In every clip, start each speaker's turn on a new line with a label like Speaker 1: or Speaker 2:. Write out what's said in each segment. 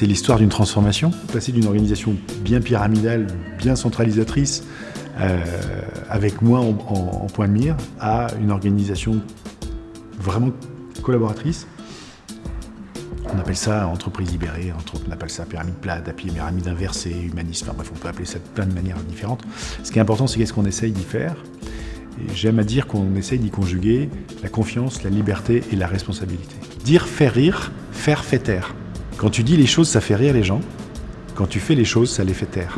Speaker 1: c'est l'histoire d'une transformation. Passer d'une organisation bien pyramidale, bien centralisatrice, euh, avec moi en, point de mire, à une organisation vraiment collaboratrice. On appelle ça entreprise libérée, on appelle ça pyramide plate, pyramide inversée, humaniste, enfin bref, on peut appeler ça de plein de manières différentes. Ce qui est important, c'est qu'est-ce qu'on essaye d'y faire. J'aime à dire qu'on essaye d'y conjuguer la confiance, la liberté et la responsabilité. Dire faire rire, faire fait taire. Quand tu dis les choses, ça fait rire les gens. Quand tu fais les choses, ça les fait taire.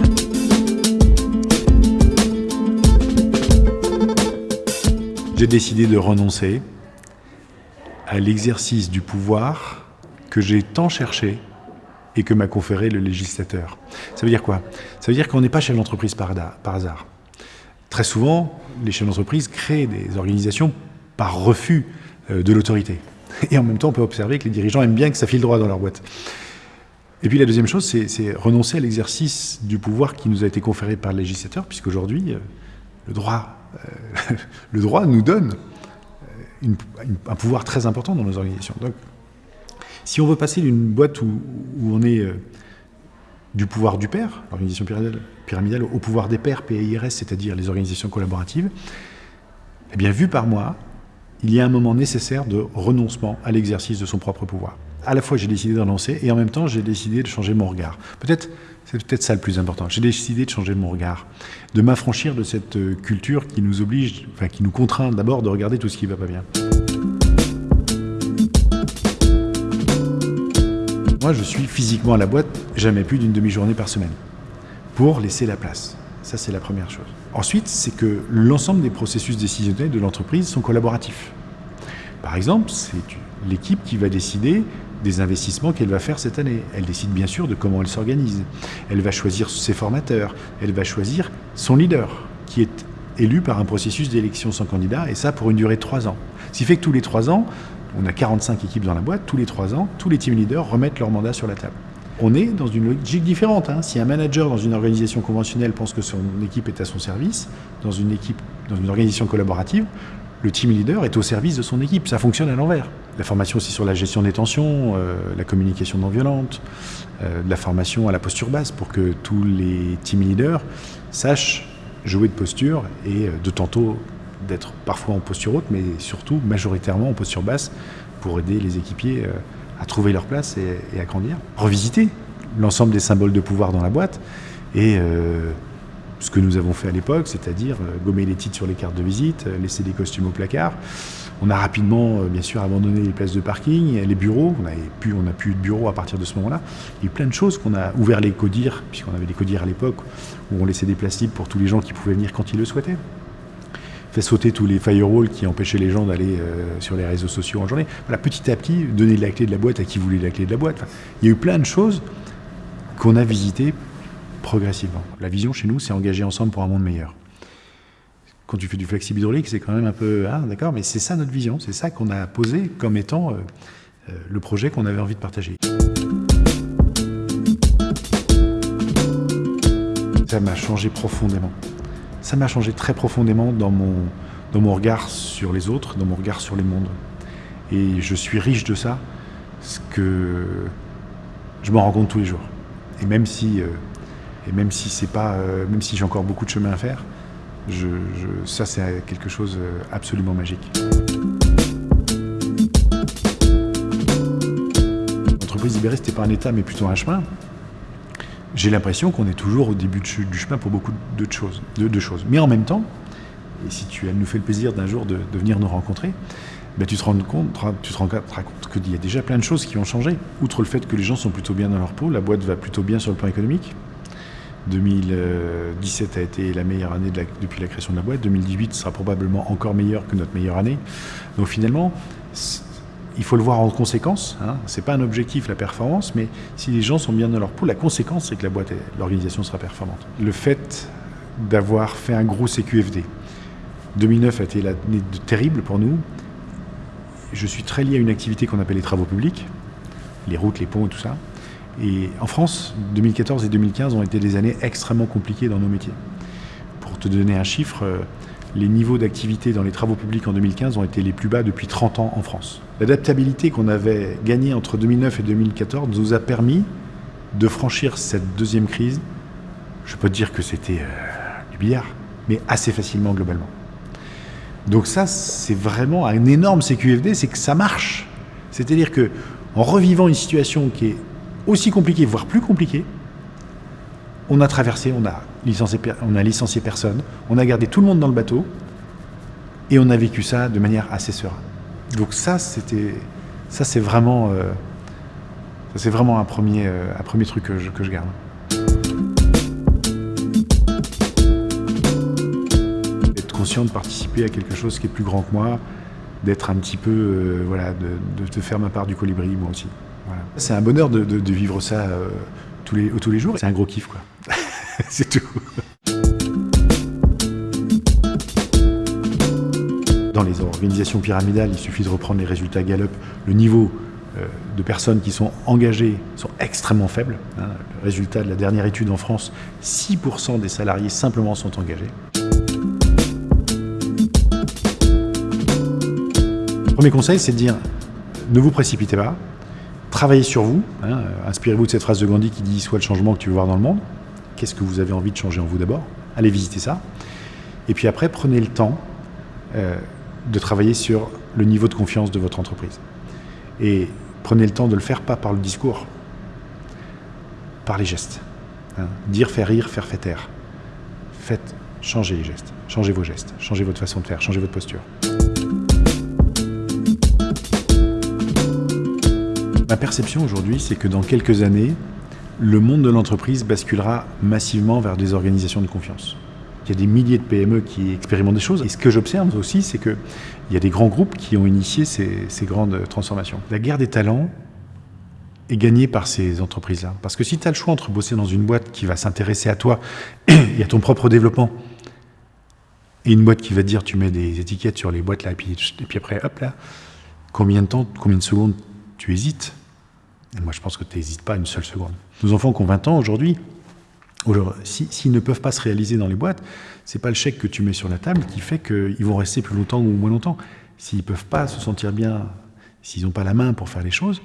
Speaker 1: J'ai décidé de renoncer à l'exercice du pouvoir que j'ai tant cherché et que m'a conféré le législateur. Ça veut dire quoi? Ça veut dire qu'on n'est pas chef d'entreprise par, hasard. Très souvent, les chefs d'entreprise créent des organisations par refus euh, de l'autorité. Et en même temps, on peut observer que les dirigeants aiment bien que ça file droit dans leur boîte. Et puis la deuxième chose, c'est renoncer à l'exercice du pouvoir qui nous a été conféré par le législateur, puisqu'aujourd'hui, euh, le droit, euh, le droit nous donne un pouvoir très important dans nos organisations. Donc, si on veut passer d'une boîte où, on est euh, du pouvoir du père, l'organisation pyramidale, au pouvoir des pairs, PIRS, c'est-à-dire les organisations collaboratives, eh bien, vu par moi, il y a un moment nécessaire de renoncement à l'exercice de son propre pouvoir. À la fois, j'ai décidé de renoncer et en même temps, j'ai décidé de changer mon regard. Peut-être, c'est peut-être ça le plus important. J'ai décidé de changer mon regard, de m'affranchir de cette euh, culture qui nous oblige, enfin, qui nous contraint d'abord de regarder tout ce qui ne va pas bien. Moi, je suis physiquement à la boîte jamais plus d'une demi-journée par semaine pour laisser la place. Ça, c'est la première chose. Ensuite, c'est que l'ensemble des processus décisionnels de l'entreprise sont collaboratifs. Par exemple, c'est l'équipe qui va décider des investissements qu'elle va faire cette année. Elle décide bien sûr de comment elle s'organise. Elle va choisir ses formateurs. Elle va choisir son leader, qui est élu par un processus d'élection sans candidat, et ça pour une durée de trois ans. Ce qui fait que tous les trois ans, on a 45 équipes dans la boîte, tous les trois ans, tous les team leaders remettent leur mandat sur la table. On est dans une logique différente. Hein. Si un manager dans une organisation conventionnelle pense que son équipe est à son service, dans une équipe, dans une organisation collaborative, le team leader est au service de son équipe. Ça fonctionne à l'envers. La formation aussi sur la gestion des tensions, euh, la communication non violente, euh, la formation à la posture basse pour que tous les team leaders sachent jouer de posture et euh, de tantôt d'être parfois en posture haute, mais surtout majoritairement en posture basse pour aider les équipiers à trouver leur place et, à grandir. Revisiter l'ensemble des symboles de pouvoir dans la boîte et euh, ce que nous avons fait à l'époque, c'est-à-dire euh, gommer les titres sur les cartes de visite, laisser des costumes au placard. On a rapidement, bien sûr, abandonné les places de parking, les bureaux. On n'a plus, on plus de bureaux à partir de ce moment-là. Il y a eu plein de choses qu'on a ouvert les codires, puisqu'on avait des codires à l'époque, où on laissait des places libres pour tous les gens qui pouvaient venir quand ils le souhaitaient fait sauter tous les firewalls qui empêchaient les gens d'aller euh, sur les réseaux sociaux en journée. Voilà, petit à petit, donner la clé de la boîte à qui voulait la clé de la boîte. il y a eu plein de choses qu'on a visitées progressivement. La vision chez nous, c'est engager ensemble pour un monde meilleur. Quand tu fais du flexible hydraulique, c'est quand même un peu... Ah, d'accord, mais c'est ça notre vision, c'est ça qu'on a posé comme étant euh, euh, le projet qu'on avait envie de partager. Ça m'a changé profondément ça m'a changé très profondément dans mon, dans mon regard sur les autres, dans mon regard sur les mondes. Et je suis riche de ça, ce que je m'en rends compte tous les jours. Et même si, euh, si c'est pas, euh, même si j'ai encore beaucoup de chemin à faire, je, ça c'est quelque chose euh, absolument magique. L'entreprise libérée, c'était pas un état, mais plutôt un chemin j'ai l'impression qu'on est toujours au début du chemin pour beaucoup de choses, de, choses. Mais en même temps, et si tu nous fait le plaisir d'un jour de, venir nous rencontrer, ben tu te rends compte, tu te rends compte qu'il y a déjà plein de choses qui ont changé. Outre le fait que les gens sont plutôt bien dans leur peau, la boîte va plutôt bien sur le plan économique. 2017 a été la meilleure année depuis la création de la boîte. 2018 sera probablement encore meilleure que notre meilleure année. Donc finalement, il faut le voir en conséquence. Hein. Ce n'est pas un objectif, la performance, mais si les gens sont bien dans leur peau, la conséquence, c'est que la boîte, l'organisation sera performante. Le fait d'avoir fait un gros CQFD, 2009 a été l'année terrible pour nous. Je suis très lié à une activité qu'on appelle les travaux publics, les routes, les ponts et tout ça. Et en France, 2014 et 2015 ont été des années extrêmement compliquées dans nos métiers. Pour te donner un chiffre, euh, les niveaux d'activité dans les travaux publics en 2015 ont été les plus bas depuis 30 ans en France. L'adaptabilité qu'on avait gagnée entre 2009 et 2014 nous a permis de franchir cette deuxième crise, je peux te dire que c'était euh, du billard, mais assez facilement globalement. Donc ça, c'est vraiment un énorme CQFD, c'est que ça marche. C'est-à-dire que en revivant une situation qui est aussi compliquée, voire plus compliquée, on a traversé, on a on a licencié personne, on a gardé tout le monde dans le bateau, et on a vécu ça de manière assez sereine. Donc ça, c'était, ça c'est vraiment, euh, c'est vraiment un premier, euh, un premier truc que je, garde. Être conscient de participer à quelque chose qui est plus grand que moi, d'être un petit peu, euh, voilà, de, de, faire ma part du colibri, moi aussi. Voilà. C'est un bonheur de, de vivre ça tous, les, tous les jours. C'est un gros kiff, quoi. C'est tout. Dans les organisations pyramidales, il suffit de reprendre les résultats Gallup. Le niveau euh, de personnes qui sont engagées sont extrêmement faibles. Hein. résultat de la dernière étude en France, 6% des salariés simplement sont engagés. Le premier conseil, c'est de dire ne vous précipitez pas, travaillez sur vous. Hein. Inspirez-vous de cette phrase de Gandhi qui dit Sois le changement que tu veux voir dans le monde. Qu'est-ce que vous avez envie de changer en vous d'abord? Allez visiter ça. Et puis après, prenez le temps euh, de travailler sur le niveau de confiance de votre entreprise. Et prenez le temps de le faire pas par le discours, par les gestes. Hein. Dire, faire rire, faire fait taire. Faites, changer les gestes, changez vos gestes, changez votre façon de faire, changez votre posture. Ma perception aujourd'hui, c'est que dans quelques années, le monde de l'entreprise basculera massivement vers des organisations de confiance. Il y a des milliers de PME qui expérimentent des choses. Et ce que j'observe aussi, c'est qu'il y a des grands groupes qui ont initié ces, grandes transformations. La guerre des talents est gagnée par ces entreprises-là. Parce que si tu as le choix entre bosser dans une boîte qui va s'intéresser à toi et à ton propre développement, et une boîte qui va te dire tu mets des étiquettes sur les boîtes là, et puis après, hop là, combien de temps, combien de secondes tu hésites moi, je pense que tu n'hésites pas une seule seconde. Nos enfants qui ont 20 ans aujourd'hui, s'ils si, ne peuvent pas se réaliser dans les boîtes, c'est pas le chèque que tu mets sur la table qui fait qu'ils vont rester plus longtemps ou moins longtemps. S'ils ne peuvent pas se sentir bien, s'ils n'ont pas la main pour faire les choses,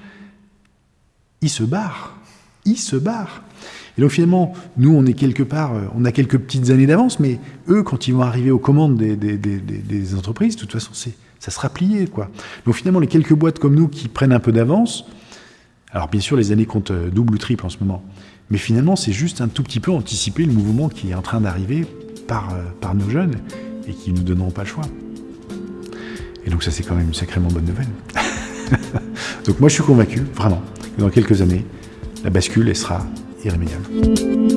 Speaker 1: ils se barrent. Ils se barrent. Et donc finalement, nous, on est quelque part, euh, on a quelques petites années d'avance, mais eux, quand ils vont arriver aux commandes des, des, des, des entreprises, de toute façon, ça sera plié. Quoi. Donc finalement, les quelques boîtes comme nous qui prennent un peu d'avance, alors bien sûr, les années comptent euh, double ou triple en ce moment. Mais finalement, c'est juste un tout petit peu anticiper le mouvement qui est en train d'arriver par, euh, par nos jeunes et qui ne nous donneront pas le choix. Et donc ça, c'est quand même une sacrément bonne nouvelle. donc moi, je suis convaincu, vraiment, que dans quelques années, la bascule, elle sera irrémédiable.